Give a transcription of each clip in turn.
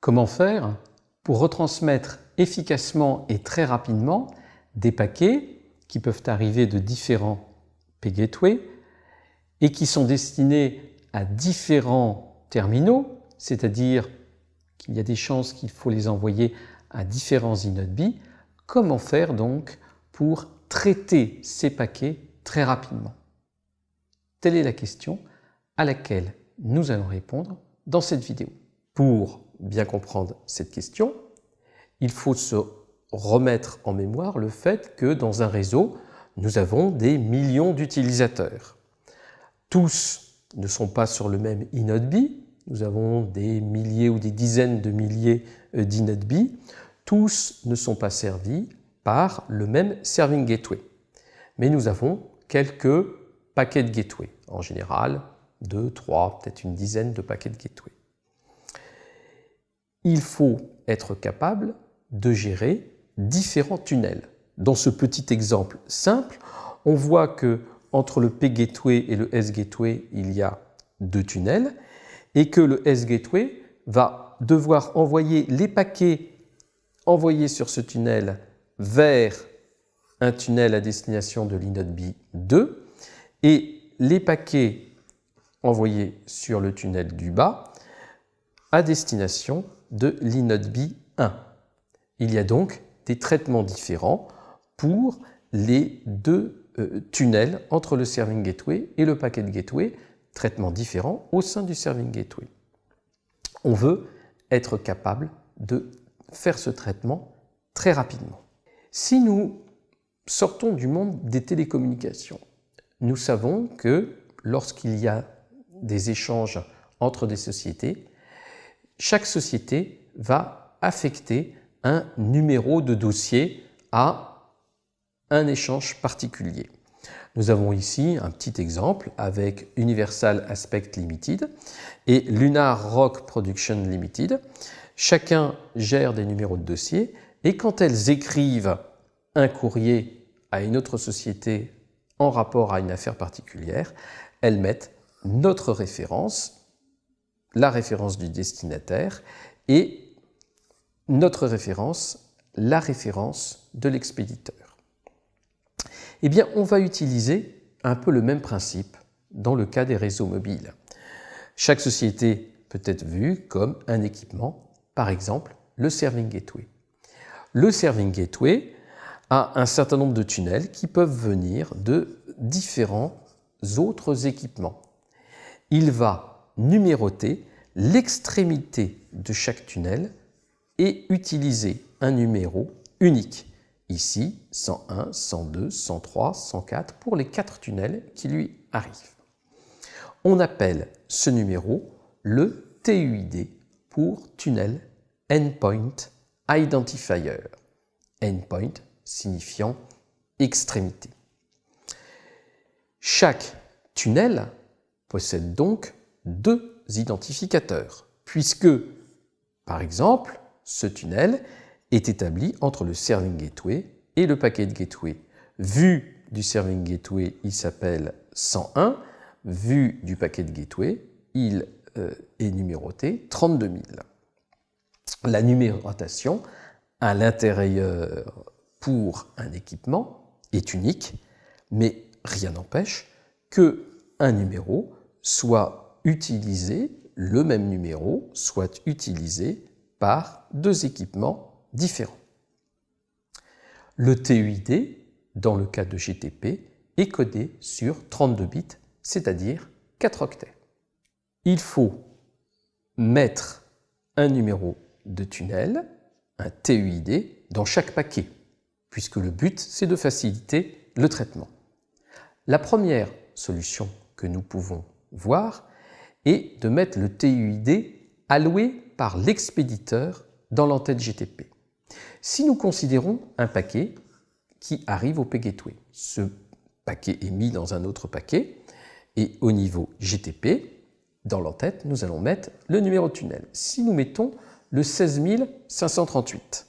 Comment faire pour retransmettre efficacement et très rapidement des paquets qui peuvent arriver de différents P-Gateway et qui sont destinés à différents terminaux, c'est-à-dire qu'il y a des chances qu'il faut les envoyer à différents inode comment faire donc pour traiter ces paquets très rapidement? Telle est la question à laquelle nous allons répondre dans cette vidéo. Bien comprendre cette question, il faut se remettre en mémoire le fait que dans un réseau, nous avons des millions d'utilisateurs. Tous ne sont pas sur le même inode nous avons des milliers ou des dizaines de milliers euh, d'inode tous ne sont pas servis par le même serving gateway. Mais nous avons quelques paquets de gateway, en général deux, trois, peut-être une dizaine de paquets de gateway. Il faut être capable de gérer différents tunnels. Dans ce petit exemple simple, on voit que entre le P-gateway et le S-gateway, il y a deux tunnels et que le S-gateway va devoir envoyer les paquets envoyés sur ce tunnel vers un tunnel à destination de l'inode B2 et les paquets envoyés sur le tunnel du bas destination de l'inode B1. Il y a donc des traitements différents pour les deux euh, tunnels entre le serving gateway et le packet gateway, traitements différents au sein du serving gateway. On veut être capable de faire ce traitement très rapidement. Si nous sortons du monde des télécommunications, nous savons que lorsqu'il y a des échanges entre des sociétés, chaque société va affecter un numéro de dossier à un échange particulier. Nous avons ici un petit exemple avec Universal Aspect Limited et Lunar Rock Production Limited. Chacun gère des numéros de dossier et quand elles écrivent un courrier à une autre société en rapport à une affaire particulière, elles mettent notre référence, la référence du destinataire et notre référence, la référence de l'expéditeur. Eh bien, on va utiliser un peu le même principe dans le cas des réseaux mobiles. Chaque société peut être vue comme un équipement, par exemple le Serving Gateway. Le Serving Gateway a un certain nombre de tunnels qui peuvent venir de différents autres équipements. Il va numéroter l'extrémité de chaque tunnel et utiliser un numéro unique. Ici, 101, 102, 103, 104 pour les quatre tunnels qui lui arrivent. On appelle ce numéro le TUID pour Tunnel Endpoint Identifier. Endpoint signifiant extrémité. Chaque tunnel possède donc deux identificateurs, puisque, par exemple, ce tunnel est établi entre le serving gateway et le packet gateway. Vu du serving gateway, il s'appelle 101. Vu du packet gateway, il euh, est numéroté 32 000. La numérotation à l'intérieur pour un équipement est unique, mais rien n'empêche que un numéro soit utilisé, le même numéro soit utilisé par deux équipements différents. Le TUID, dans le cas de GTP, est codé sur 32 bits, c'est-à-dire 4 octets. Il faut mettre un numéro de tunnel, un TUID, dans chaque paquet, puisque le but, c'est de faciliter le traitement. La première solution que nous pouvons voir est de mettre le TUID alloué par l'expéditeur dans l'entête GTP. Si nous considérons un paquet qui arrive au P-Gateway, ce paquet est mis dans un autre paquet et au niveau GTP, dans l'entête, nous allons mettre le numéro tunnel. Si nous mettons le 16538,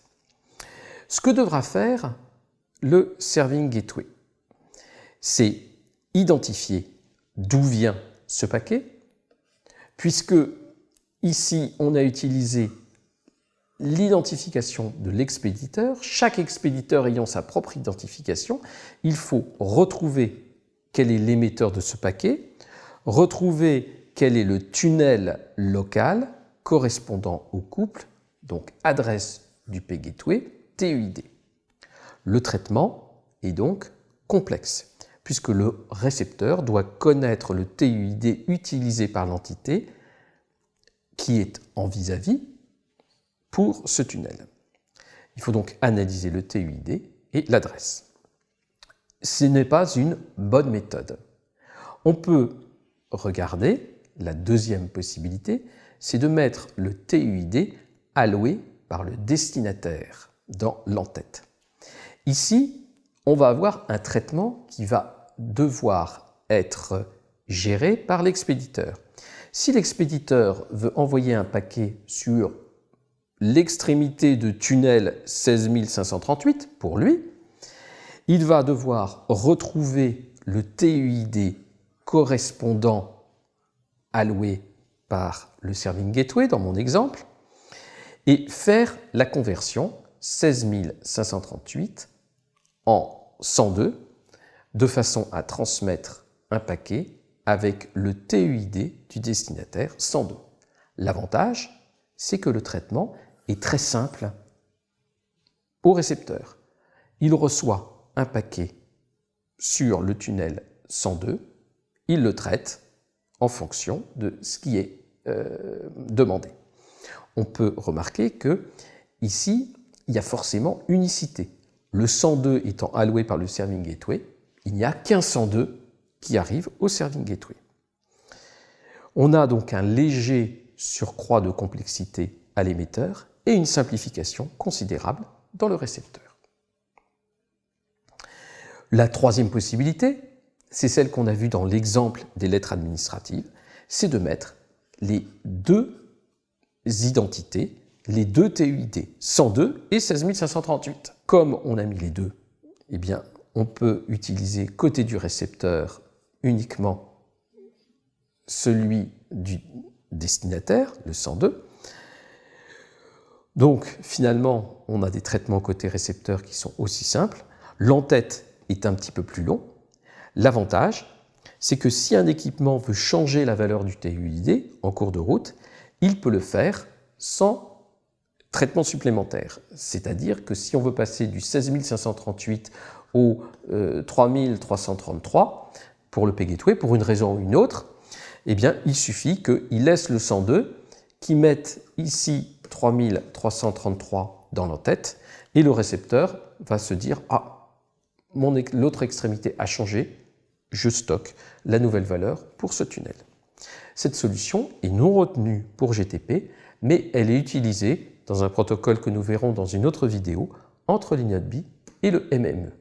ce que devra faire le Serving Gateway, c'est identifier d'où vient ce paquet, puisque Ici, on a utilisé l'identification de l'expéditeur. Chaque expéditeur ayant sa propre identification, il faut retrouver quel est l'émetteur de ce paquet, retrouver quel est le tunnel local correspondant au couple, donc adresse du P-Gateway, TUID. Le traitement est donc complexe, puisque le récepteur doit connaître le TUID utilisé par l'entité qui est en vis-à-vis pour ce tunnel. Il faut donc analyser le TUID et l'adresse. Ce n'est pas une bonne méthode. On peut regarder la deuxième possibilité, c'est de mettre le TUID alloué par le destinataire dans l'entête. Ici, on va avoir un traitement qui va devoir être géré par l'expéditeur. Si l'expéditeur veut envoyer un paquet sur l'extrémité de tunnel 16538 pour lui, il va devoir retrouver le TUID correspondant alloué par le Serving Gateway dans mon exemple et faire la conversion 16538 en 102 de façon à transmettre un paquet avec le TUID du destinataire 102. L'avantage, c'est que le traitement est très simple au récepteur. Il reçoit un paquet sur le tunnel 102, il le traite en fonction de ce qui est euh, demandé. On peut remarquer que ici, il y a forcément unicité. Le 102 étant alloué par le Serving Gateway, il n'y a qu'un 102 qui arrive au Serving Gateway. On a donc un léger surcroît de complexité à l'émetteur et une simplification considérable dans le récepteur. La troisième possibilité, c'est celle qu'on a vue dans l'exemple des lettres administratives, c'est de mettre les deux identités, les deux TUID, 102 et 16538. Comme on a mis les deux, eh bien, on peut utiliser côté du récepteur uniquement celui du destinataire, le 102, donc finalement, on a des traitements côté récepteur qui sont aussi simples. L'entête est un petit peu plus long. L'avantage, c'est que si un équipement veut changer la valeur du TUID en cours de route, il peut le faire sans traitement supplémentaire. C'est-à-dire que si on veut passer du 16538 au 3333 euh, pour le P-Gateway, pour une raison ou une autre, eh bien, il suffit qu'il laisse le 102, qu'il mette ici 3333 dans l'entête et le récepteur va se dire « Ah, l'autre extrémité a changé, je stocke la nouvelle valeur pour ce tunnel ». Cette solution est non retenue pour GTP, mais elle est utilisée dans un protocole que nous verrons dans une autre vidéo entre l'INOTB et le MME.